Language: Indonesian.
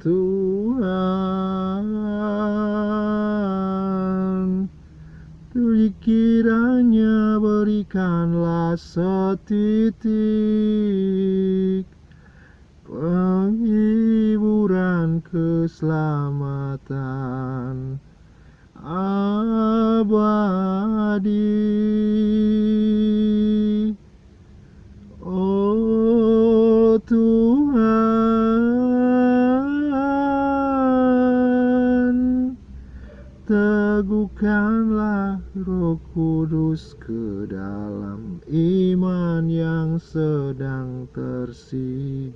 Tuhan Kiranya berikanlah setitik Penghiburan keselamatan. Abadi Oh Tuhan Teguhkanlah roh kudus ke dalam iman yang sedang tersisa